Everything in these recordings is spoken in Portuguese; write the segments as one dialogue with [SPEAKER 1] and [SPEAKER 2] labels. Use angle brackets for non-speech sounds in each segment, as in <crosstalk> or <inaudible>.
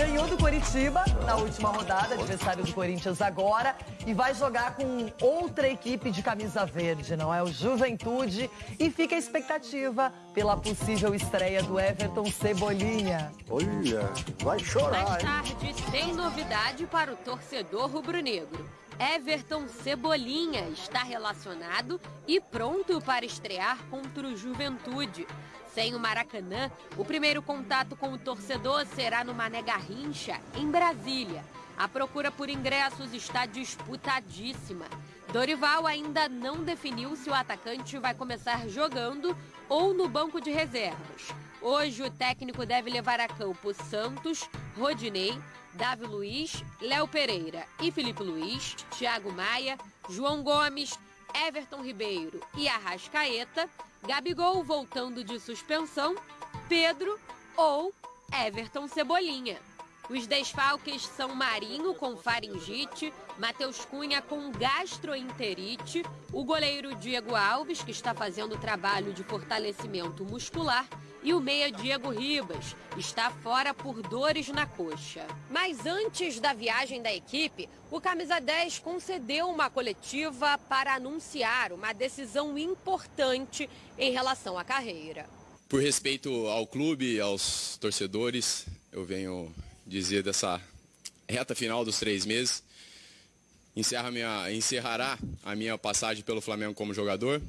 [SPEAKER 1] ganhou do Coritiba na última rodada, adversário do Corinthians agora, e vai jogar com outra equipe de camisa verde, não é? O Juventude. E fica a expectativa pela possível estreia do Everton Cebolinha.
[SPEAKER 2] Olha, vai chorar.
[SPEAKER 3] Mais tarde, tem novidade para o torcedor rubro-negro. Everton Cebolinha está relacionado e pronto para estrear contra o Juventude. Sem o Maracanã, o primeiro contato com o torcedor será no Mané Garrincha, em Brasília. A procura por ingressos está disputadíssima. Dorival ainda não definiu se o atacante vai começar jogando ou no banco de reservas. Hoje o técnico deve levar a campo Santos, Rodinei, Davi Luiz, Léo Pereira e Felipe Luiz, Thiago Maia, João Gomes, Everton Ribeiro e Arrascaeta, Gabigol voltando de suspensão, Pedro ou Everton Cebolinha. Os desfalques são Marinho com faringite, Matheus Cunha com gastroenterite, o goleiro Diego Alves, que está fazendo trabalho de fortalecimento muscular, e o meia Diego Ribas está fora por dores na coxa. Mas antes da viagem da equipe, o Camisa 10 concedeu uma coletiva para anunciar uma decisão importante em relação à carreira.
[SPEAKER 4] Por respeito ao clube, aos torcedores, eu venho dizer dessa reta final dos três meses. Encerra minha, encerrará a minha passagem pelo Flamengo como jogador.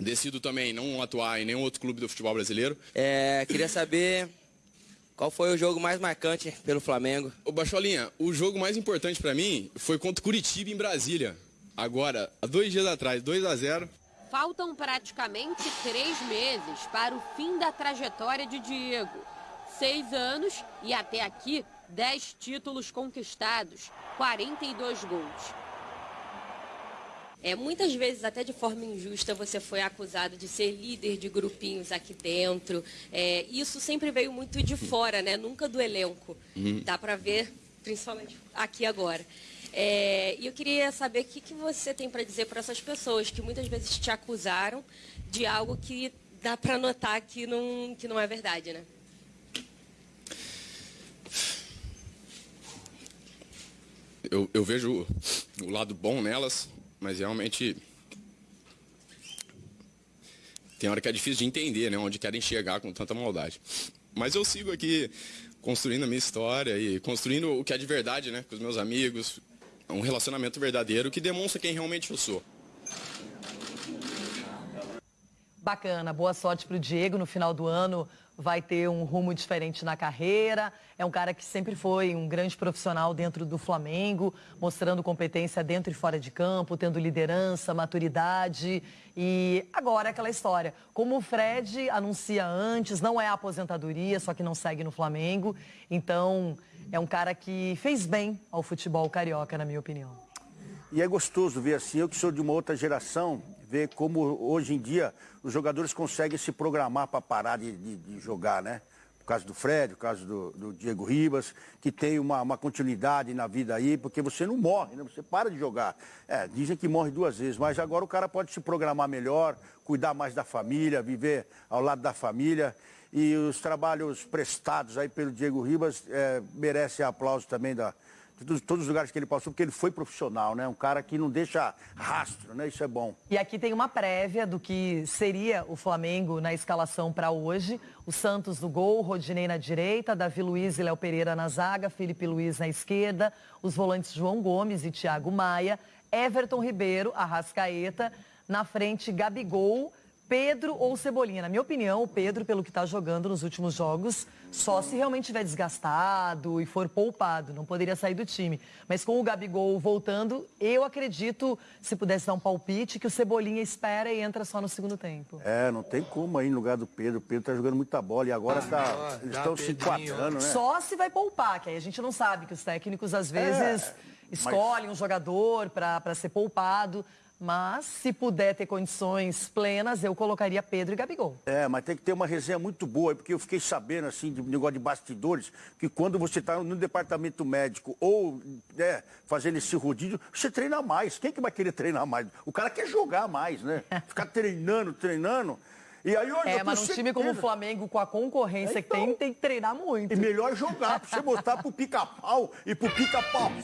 [SPEAKER 4] Decido também não atuar em nenhum outro clube do futebol brasileiro.
[SPEAKER 5] É, queria saber qual foi o jogo mais marcante pelo Flamengo.
[SPEAKER 4] Ô Bacholinha, o jogo mais importante para mim foi contra o Curitiba em Brasília. Agora, há dois dias atrás, 2 a 0
[SPEAKER 3] Faltam praticamente três meses para o fim da trajetória de Diego. Seis anos e até aqui, dez títulos conquistados, 42 gols. É, muitas vezes, até de forma injusta, você foi acusado de ser líder de grupinhos aqui dentro. É, isso sempre veio muito de fora, né? Nunca do elenco.
[SPEAKER 4] Uhum.
[SPEAKER 3] Dá para ver, principalmente aqui agora. É, e eu queria saber o que, que você tem para dizer para essas pessoas que muitas vezes te acusaram de algo que dá para notar que não, que não é verdade, né?
[SPEAKER 4] Eu, eu vejo o lado bom nelas, mas realmente tem hora que é difícil de entender, né? Onde querem chegar com tanta maldade. Mas eu sigo aqui construindo a minha história e construindo o que é de verdade, né? Com os meus amigos, um relacionamento verdadeiro que demonstra quem realmente eu sou.
[SPEAKER 1] Bacana, boa sorte para o Diego no final do ano. Vai ter um rumo diferente na carreira. É um cara que sempre foi um grande profissional dentro do Flamengo, mostrando competência dentro e fora de campo, tendo liderança, maturidade. E agora é aquela história. Como o Fred anuncia antes, não é aposentadoria, só que não segue no Flamengo. Então, é um cara que fez bem ao futebol carioca, na minha opinião.
[SPEAKER 2] E é gostoso ver assim, eu que sou de uma outra geração, ver como hoje em dia os jogadores conseguem se programar para parar de, de, de, jogar, né? No caso do Fred, no caso do, do Diego Ribas, que tem uma, uma, continuidade na vida aí, porque você não morre, né? Você para de jogar. É, dizem que morre duas vezes, mas agora o cara pode se programar melhor, cuidar mais da família, viver ao lado da família. E os trabalhos prestados aí pelo Diego Ribas é, merecem aplauso também da, de todos os lugares que ele passou, porque ele foi profissional, né? Um cara que não deixa rastro, né? Isso é bom.
[SPEAKER 1] E aqui tem uma prévia do que seria o Flamengo na escalação para hoje. O Santos no gol, Rodinei na direita, Davi Luiz e Léo Pereira na zaga, Felipe Luiz na esquerda, os volantes João Gomes e Thiago Maia, Everton Ribeiro, Arrascaeta, na frente Gabigol, Pedro ou Cebolinha. Na minha opinião, o Pedro, pelo que está jogando nos últimos jogos, só se realmente estiver desgastado e for poupado, não poderia sair do time. Mas com o Gabigol voltando, eu acredito, se pudesse dar um palpite, que o Cebolinha espera e entra só no segundo tempo.
[SPEAKER 2] É, não tem como aí no lugar do Pedro. O Pedro está jogando muita bola e agora tá, ah, eles estão se enquadrando, né?
[SPEAKER 1] Só se vai poupar, que aí a gente não sabe, que os técnicos às vezes é, escolhem mas... um jogador para ser poupado. Mas, se puder ter condições plenas, eu colocaria Pedro e Gabigol.
[SPEAKER 2] É, mas tem que ter uma resenha muito boa, porque eu fiquei sabendo, assim, de negócio de bastidores, que quando você está no departamento médico ou né, fazendo esse rodízio, você treina mais. Quem que vai querer treinar mais? O cara quer jogar mais, né? <laughs> Ficar treinando, treinando. E aí hoje
[SPEAKER 1] É, mas num time como o. Flamengo, com a concorrência que tem,
[SPEAKER 2] Então.
[SPEAKER 1] tem que treinar muito.
[SPEAKER 2] E melhor jogar, pra você mostrar pro pica-pau e pro pica-pau. <laughs>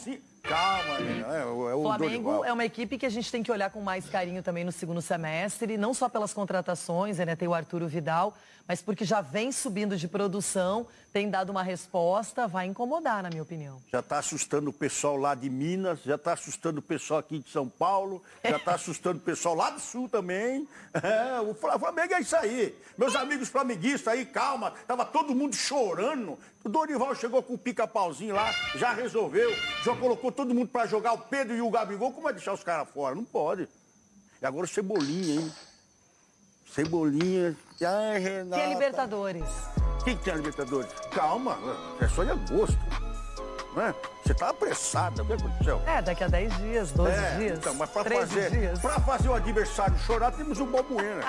[SPEAKER 2] Calma, menina. É, o-
[SPEAKER 1] Flamengo é uma equipe que a gente tem que olhar com mais carinho também no segundo semestre, não só pelas contratações, né? Tem o Arturo Vidal, mas porque já vem subindo de produção, tem dado uma resposta, vai incomodar, na minha opinião.
[SPEAKER 2] Já está assustando o pessoal lá de Minas, já está assustando o pessoal aqui de São Paulo, já está assustando o pessoal lá do Sul também. <laughs> É, o Fla- Flamengo é isso aí. Meus amigos flamenguistas aí, calma, tava todo mundo chorando. O Dorival chegou com o pica-pauzinho lá, já resolveu, já colocou todo mundo para jogar o Pedro e o Gabigol. Como vai deixar os caras fora? Não pode. E agora o Cebolinha, hein? Cebolinha. Ai, Renata.
[SPEAKER 1] A Libertadores?
[SPEAKER 2] Quem tem a Libertadores? Calma, é só em agosto. Não é? Você tá apressada, o que aconteceu?
[SPEAKER 1] É, daqui a 10 dias, 12
[SPEAKER 2] É,
[SPEAKER 1] dias,
[SPEAKER 2] então, mas para
[SPEAKER 1] 13
[SPEAKER 2] fazer,
[SPEAKER 1] dias.
[SPEAKER 2] fazer o adversário chorar, temos o Balbuena.